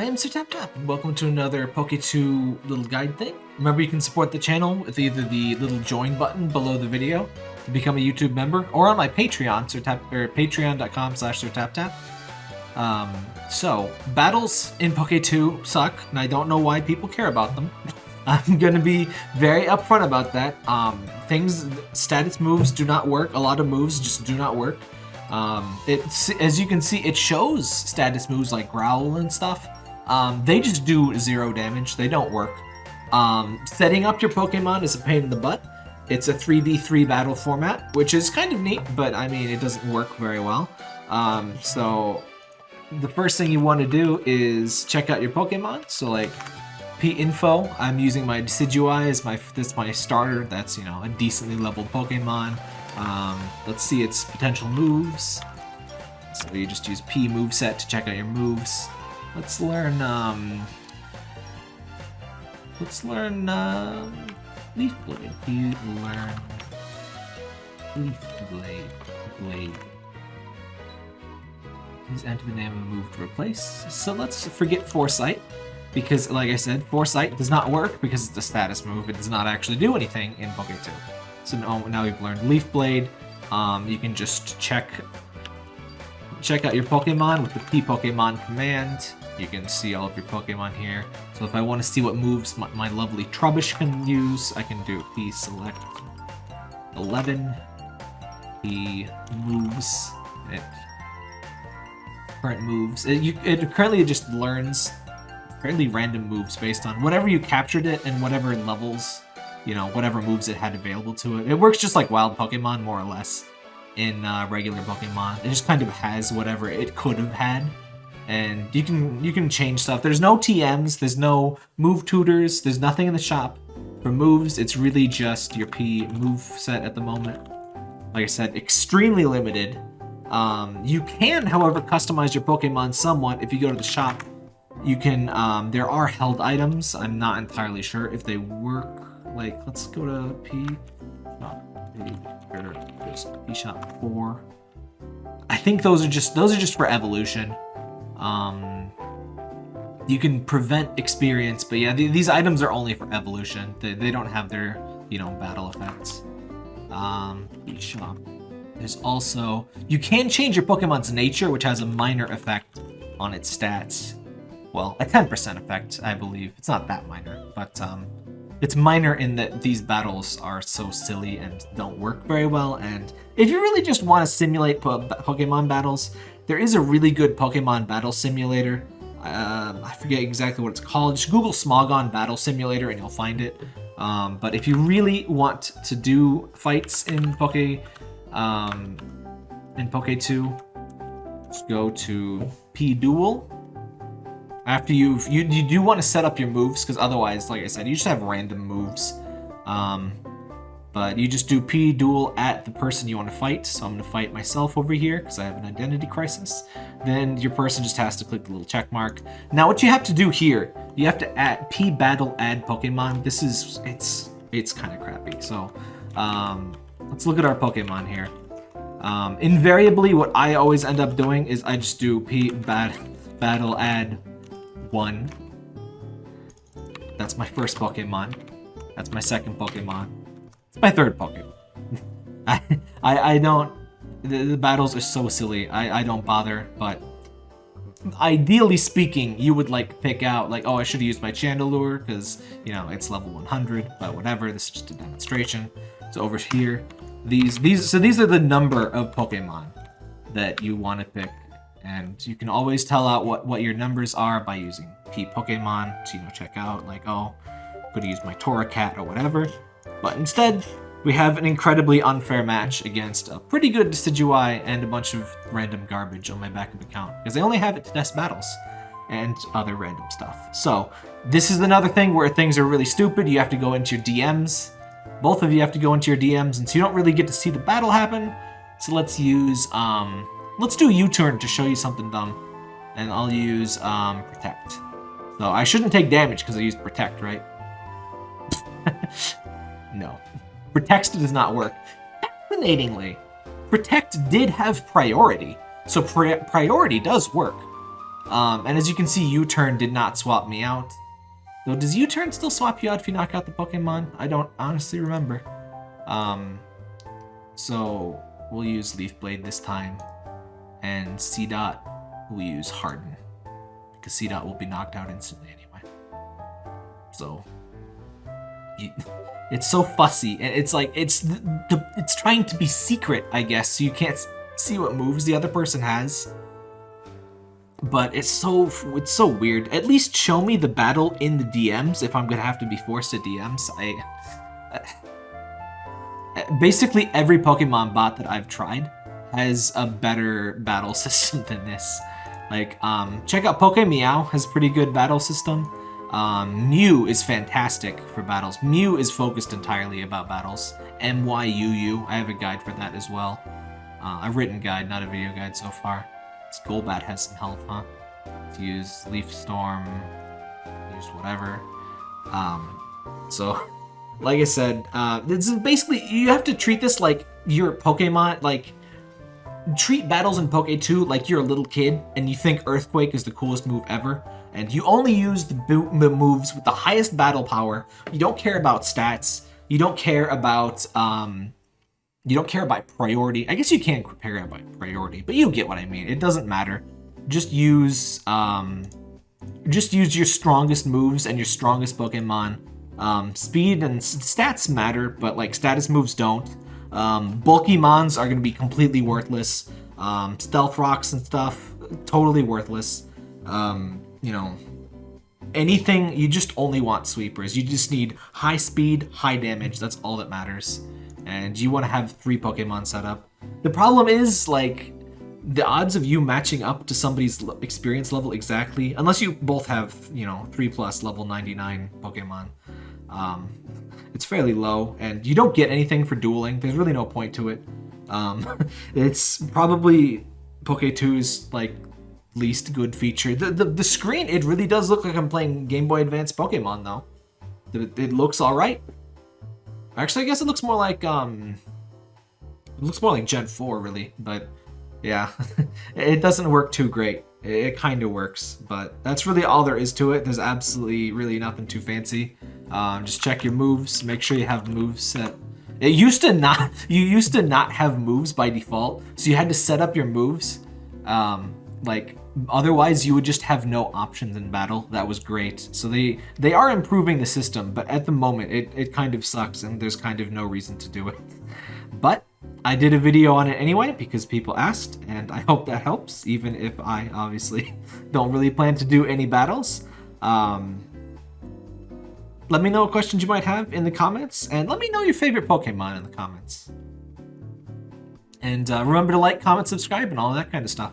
I am Sir Tap and welcome to another Poke2 little guide thing. Remember, you can support the channel with either the little join button below the video to become a YouTube member, or on my Patreon, Sir Tap, or patreon.com slash Sir Tap. Um, so, battles in Poke2 suck, and I don't know why people care about them. I'm gonna be very upfront about that. Um, things, status moves do not work. A lot of moves just do not work. Um, it, as you can see, it shows status moves like Growl and stuff. Um, they just do zero damage. They don't work. Um, setting up your Pokemon is a pain in the butt. It's a 3v3 battle format, which is kind of neat, but I mean, it doesn't work very well. Um, so the first thing you want to do is check out your Pokemon. So like P-Info, I'm using my Decidueye as my, this my starter. That's, you know, a decently leveled Pokemon. Um, let's see its potential moves. So you just use P moveset to check out your moves. Let's learn, um... Let's learn, uh... Leaf Blade. You learn... Leaf Blade. Blade. Please enter the name of a move to replace. So let's forget Foresight. Because, like I said, Foresight does not work because it's a status move. It does not actually do anything in Poke 2. So now, now we've learned Leaf Blade. Um, you can just check check out your Pokemon with the P Pokemon command. You can see all of your Pokemon here. So if I want to see what moves my, my lovely Trubbish can use, I can do P select 11. P moves. It current moves. It, you, it currently just learns fairly random moves based on whatever you captured it and whatever levels you know, whatever moves it had available to it. It works just like wild Pokemon, more or less, in uh, regular Pokemon. It just kind of has whatever it could have had. And you can you can change stuff. There's no TMs, there's no move tutors, there's nothing in the shop. For moves, it's really just your P move set at the moment. Like I said, extremely limited. Um, you can, however, customize your Pokemon somewhat if you go to the shop. You can, um, there are held items. I'm not entirely sure if they work like, let's go to P or just P shop four. I think those are just those are just for evolution. Um, you can prevent experience, but yeah, th these items are only for evolution. They, they don't have their, you know, battle effects. Um, shop. There's also, you can change your Pokemon's nature, which has a minor effect on its stats. Well, a 10% effect, I believe. It's not that minor, but um, it's minor in that these battles are so silly and don't work very well, and if you really just want to simulate po Pokemon battles, there is a really good Pokemon battle simulator. Uh, I forget exactly what it's called. Just Google Smogon Battle Simulator and you'll find it. Um, but if you really want to do fights in Poke, um, in Poke 2, just go to P Duel after you've, you, you do want to set up your moves, because otherwise, like I said, you just have random moves. Um, but you just do P duel at the person you want to fight. So I'm going to fight myself over here because I have an identity crisis. Then your person just has to click the little check mark. Now what you have to do here, you have to add P battle add Pokemon. This is, it's, it's kind of crappy. So um, let's look at our Pokemon here. Um, invariably, what I always end up doing is I just do P bat battle add one. That's my first Pokemon. That's my second Pokemon. It's my third Pokemon. I, I, I don't... The, the, battles are so silly. I, I don't bother, but... Ideally speaking, you would like pick out like, oh, I should have used my Chandelure because, you know, it's level 100, but whatever. This is just a demonstration. So over here, these, these, so these are the number of Pokemon that you want to pick and you can always tell out what, what your numbers are by using P Pokemon to, you know, check out, like, oh, I'm going to use my Torracat or whatever. But instead, we have an incredibly unfair match against a pretty good Decidueye and a bunch of random garbage on my backup account, because I only have it to test battles and other random stuff. So, this is another thing where things are really stupid. You have to go into your DMs. Both of you have to go into your DMs, and so you don't really get to see the battle happen. So let's use, um, Let's do U-turn to show you something dumb. And I'll use um, Protect. So I shouldn't take damage because I used Protect, right? no. Protect does not work. Fascinatingly, Protect did have priority. So pri priority does work. Um, and as you can see, U-turn did not swap me out. Though, does U-turn still swap you out if you knock out the Pokemon? I don't honestly remember. Um, so we'll use Leaf Blade this time, and C dot will use Harden because C dot will be knocked out instantly anyway. So it's so fussy, and it's like it's the, the, it's trying to be secret, I guess, so you can't see what moves the other person has. But it's so it's so weird. At least show me the battle in the DMs if I'm gonna have to be forced to DMs. I. Uh, basically, every Pokemon bot that I've tried has a better battle system than this. Like, um, check out Pokemeow has a pretty good battle system. Um, Myuu is fantastic for battles. Myuu is focused entirely about battles. M-Y-U-U, I have a guide for that as well. Uh, a written guide, not a video guide so far. This Golbat has some health, huh? To use Leaf Storm, use whatever. Um, so, like I said, uh, this is basically, you have to treat this like your Pokemon, like, treat battles in Poke 2 like you're a little kid and you think Earthquake is the coolest move ever and you only use the, the moves with the highest battle power. You don't care about stats. You don't care about um, you don't care about priority. I guess you can care about priority, but you get what I mean. It doesn't matter. Just use um, just use your strongest moves and your strongest Pokemon. Um, speed and stats matter, but like status moves don't. Um, bulky Mons are going to be completely worthless. Um, stealth rocks and stuff, totally worthless. Um, you know, anything, you just only want sweepers. You just need high speed, high damage. That's all that matters. And you want to have three Pokemon set up. The problem is, like, the odds of you matching up to somebody's experience level exactly, unless you both have, you know, 3 plus level 99 Pokemon, um, it's fairly low, and you don't get anything for dueling. There's really no point to it. Um, it's probably Poke 2's, like, least good feature. The, the, the screen, it really does look like I'm playing Game Boy Advance Pokemon, though. It, it looks alright. Actually, I guess it looks more like, um... It looks more like Gen 4, really, but... Yeah, it doesn't work too great. It, it kind of works, but that's really all there is to it. There's absolutely really nothing too fancy. Um, just check your moves. Make sure you have moves set. It used to not. You used to not have moves by default, so you had to set up your moves. Um, like otherwise you would just have no options in battle. That was great. So they they are improving the system, but at the moment it, it kind of sucks and there's kind of no reason to do it. But I did a video on it anyway because people asked and I hope that helps even if I obviously don't really plan to do any battles. Um, let me know what questions you might have in the comments and let me know your favorite Pokemon in the comments. And uh, remember to like, comment, subscribe, and all that kind of stuff.